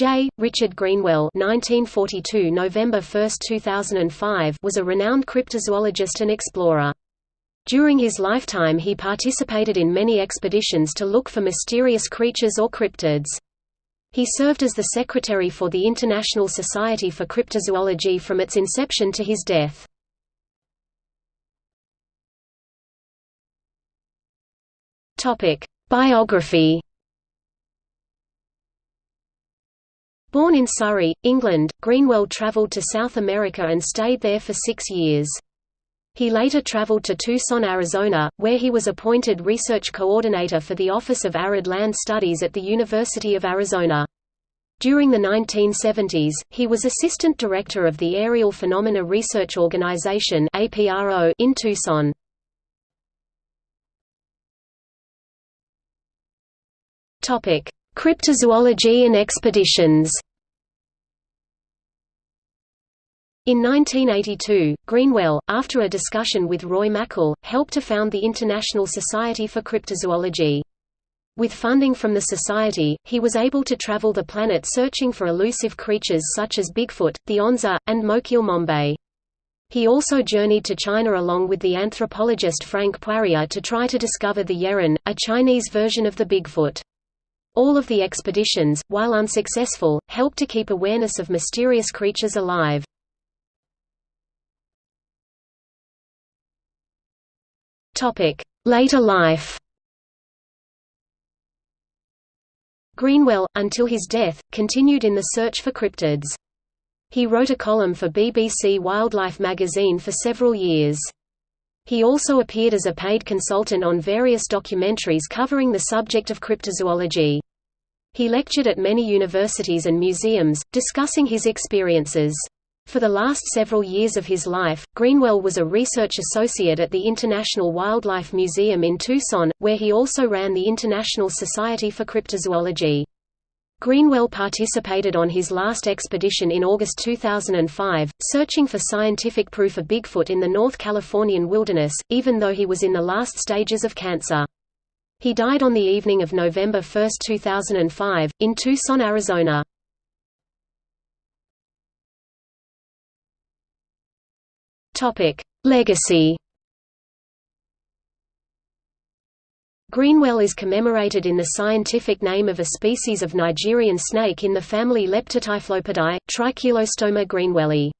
J. Richard Greenwell (1942 November 1, 2005) was a renowned cryptozoologist and explorer. During his lifetime he participated in many expeditions to look for mysterious creatures or cryptids. He served as the secretary for the International Society for Cryptozoology from its inception to his death. Biography Born in Surrey, England, Greenwell travelled to South America and stayed there for six years. He later travelled to Tucson, Arizona, where he was appointed research coordinator for the Office of Arid Land Studies at the University of Arizona. During the 1970s, he was assistant director of the Aerial Phenomena Research Organization in Tucson. Cryptozoology and expeditions In 1982, Greenwell, after a discussion with Roy Mackal, helped to found the International Society for Cryptozoology. With funding from the Society, he was able to travel the planet searching for elusive creatures such as Bigfoot, the Onza, and Mokele Mbembe. He also journeyed to China along with the anthropologist Frank Poirier to try to discover the Yeren, a Chinese version of the Bigfoot. All of the expeditions, while unsuccessful, helped to keep awareness of mysterious creatures alive. Later life Greenwell, until his death, continued in the search for cryptids. He wrote a column for BBC Wildlife magazine for several years. He also appeared as a paid consultant on various documentaries covering the subject of cryptozoology. He lectured at many universities and museums, discussing his experiences. For the last several years of his life, Greenwell was a research associate at the International Wildlife Museum in Tucson, where he also ran the International Society for Cryptozoology. Greenwell participated on his last expedition in August 2005, searching for scientific proof of Bigfoot in the North Californian wilderness, even though he was in the last stages of cancer. He died on the evening of November 1, 2005, in Tucson, Arizona. Legacy Greenwell is commemorated in the scientific name of a species of Nigerian snake in the family Leptotyphlopidae, Tricheilostoma greenwelli.